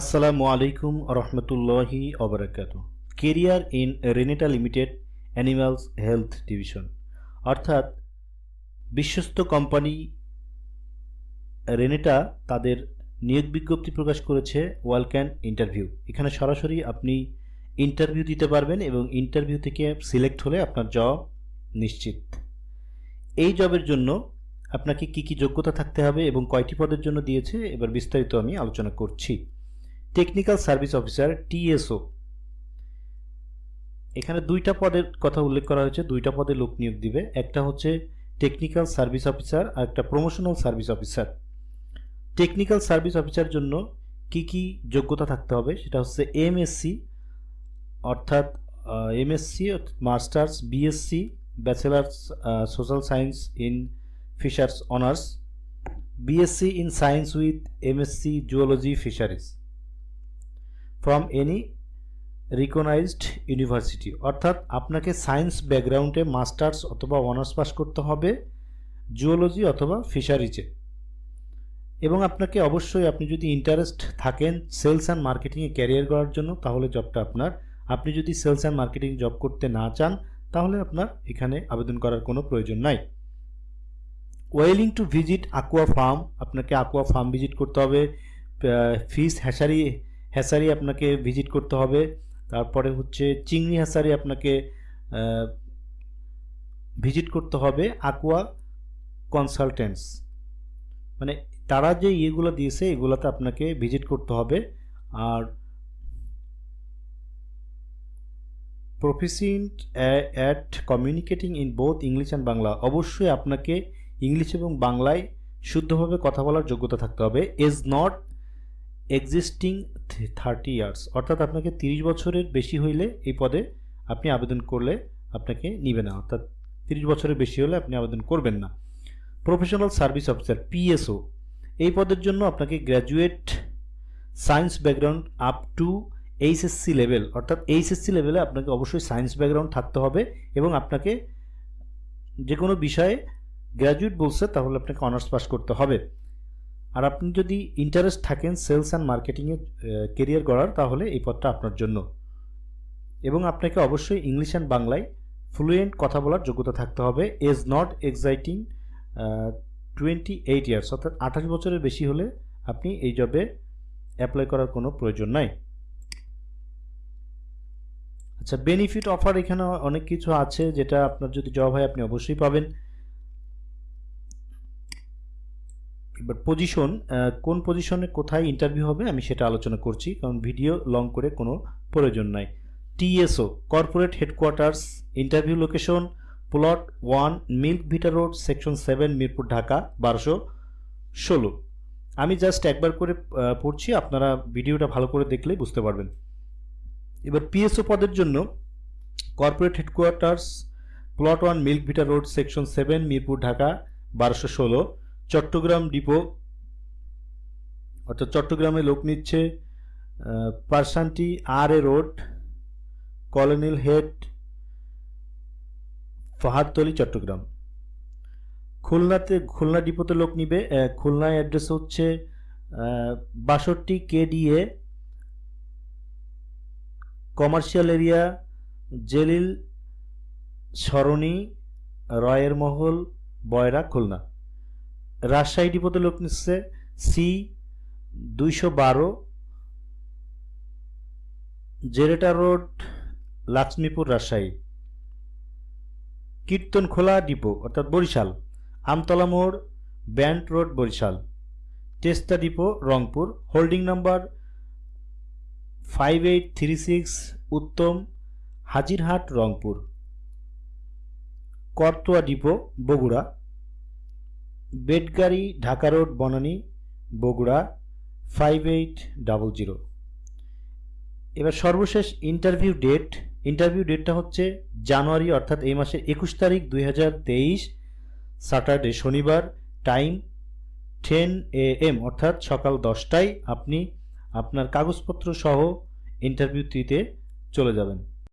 আসসালামু আলাইকুম রহমতুল্লাহি অবরাকাত career in Renata limited animals health division. অর্থাৎ বিশ্বস্ত কোম্পানি রেনেটা তাদের নিয়োগ বিজ্ঞপ্তি প্রকাশ করেছে ওয়ালক্যান ইন্টারভিউ। এখানে সরাসরি আপনি ইন্টারভিউ দিতে পারবেন এবং ইন্টারভিউ থেকে সিলেক্ট হলে আপনার জব নিশ্চিত। এই জবের জন্য আপনাকে কি কি যোগ্যতা থাকতে হবে এবং কয়টি পদের জন্য দিয়েছে, এবার বিস্তারিত আমি আলোচনা করছি। টেকনিক্যাল সার্ভিস অফিসার টিএসও এখানে দুইটা পদের কথা উল্লেখ করা হয়েছে, দুইটা পদে লোক নিয়োগ দিবে। একটা হচ্ছে টেকনিক্যাল সার্ভিস অফিসার আর একটা promotional service officer technical service officer জন্য কি কি যোগ্যতা থাকতে হবে? সেটা হচ্ছে এমএসসি অর্থাৎ MSc masters BSc bachelors social science in fishers honours BSc in science with MSc zoology fisheries from any recognised university অর্থাৎ আপনাকে সায়েন্স ব্যাকগ্রাউন্ডে মাস্টার্স অথবা অনার্স পাস করতে হবে জুওলজি অথবা ফিশারিজে এবং আপনাকে অবশ্যই আপনি যদি ইন্টারেস্ট থাকেন সেলস অ্যান্ড মার্কেটিংয়ে ক্যারিয়ার করার জন্য, তাহলে জবটা আপনার। আপনি যদি সেলস অ্যান্ড মার্কেটিং জব করতে না চান, তাহলে আপনার এখানে আবেদন করার কোনো প্রয়োজন নাই। Willing to visit aqua farm আপনাকে আকুয়া ফার্ম ভিজিট করতে হবে ফিস হ্যাসারি হ্যাসারি আপনাকে ভিজিট করতে হবে। তারপরে হচ্ছে চিংড়ি হ্যাসারি আপনাকে ভিজিট করতে হবে আকুয়া কনসালটেন্টস মানে তারা যে ইয়েগুলো দিয়েছে, এগুলোতে আপনাকে ভিজিট করতে হবে। আর proficient at communicating in both English and Bangla অবশ্যই আপনাকে ইংলিশ এবং বাংলায় শুদ্ধভাবে কথা বলার যোগ্যতা থাকতে হবে। Age not exceeding thirty years অর্থাৎ আপনাকে তিরিশ বছরের বেশি হইলে এই পদে আপনি আবেদন করলে আপনাকে নিবে না, অর্থাৎ তিরিশ বছরের বেশি হলে আপনি আবেদন করবেন না। প্রফেশনাল সার্ভিস অফিসার পিএসও এই পদের জন্য আপনাকে graduate science background up to HSC level অর্থাৎ এইচএসসি লেভেলে আপনাকে অবশ্যই সায়েন্স ব্যাকগ্রাউন্ড থাকতে হবে এবং আপনাকে যে কোনো বিষয়ে গ্র্যাজুয়েট বলছে তাহলে আপনাকে অনার্স পাস করতে হবে। আর আপনি যদি ইন্টারেস্ট থাকেন সেলস অ্যান্ড মার্কেটিংয়ে কেরিয়ার গড়ার, তাহলে এই পদটা আপনার জন্য। এবং আপনাকে অবশ্যই ইংলিশ অ্যান্ড বাংলায় ফ্লুয়েন্ট কথা বলার যোগ্যতা থাকতে হবে। Age not exceeding twenty eight years অর্থাৎ আঠাশ বছরের বেশি হলে আপনি এই জবে অ্যাপ্লাই করার কোনো প্রয়োজন নাই। আচ্ছা বেনিফিট অফার এখানে অনেক কিছু আছে যেটা আপনার যদি জব হয়, আপনি অবশ্যই পাবেন। এবার পজিশন কোন পজিশনে কোথায় ইন্টারভিউ হবে আমি সেটা আলোচনা করছি, কারণ ভিডিও লং করে কোনো প্রয়োজন নাই। TSO corporate headquarters interview location plot one Milk Vita road section seven Mirpur Dhaka বারোশো ষোলো। আমি জাস্ট একবার করে পড়ছি, আপনারা ভিডিওটা ভালো করে দেখলেই বুঝতে পারবেন। এবার পিএসও পদের জন্য corporate headquarters plot one milk vita road section seven Mirpur Dhaka বারোশো ষোলো। চট্টগ্রাম ডিপো, অর্থাৎ চট্টগ্রামে লোক নিচ্ছে পার্সানটি আর এ রোড, কলোনিল হেড, ফাহাদতলি, চট্টগ্রাম। খুলনাতে, খুলনা ডিপোতে লোক নিবে খুলনায় অ্যাড্রেস হচ্ছে বাষট্টি কেডিএ, কমার্শিয়াল এরিয়া, জেলিল, সরণি, রয়ের মহল, বয়রা, খুলনা। রাজশাহী ডিপোতে লোক নিচ্ছে সি দুইশো বারো, জেরেটা রোড, লক্ষ্মীপুর, রাজশাহী। কীর্তনখোলা ডিপো, অর্থাৎ বরিশাল। আমতলা মোড়, band road, Barishal. Teesta depot, Rangpur. Holding number five eight three six, Uttam, Hajirhat, Rangpur. Karatoya depot, Bogura. বেডগাড়ি Dhaka road, Banani, Bogura five eight double zero এবার সর্বশেষ ইন্টারভিউ ডেট ইন্টারভিউ ডেটটা হচ্ছে জানুয়ারি, অর্থাৎ এই মাসের একুশ তারিখ, দুই হাজার তেইশ স্যাটারডে শনিবার টাইম টেন এ এম অর্থাৎ সকাল দশটায় আপনি আপনার কাগজপত্র সহ ইন্টারভিউ দিতে চলে যাবেন।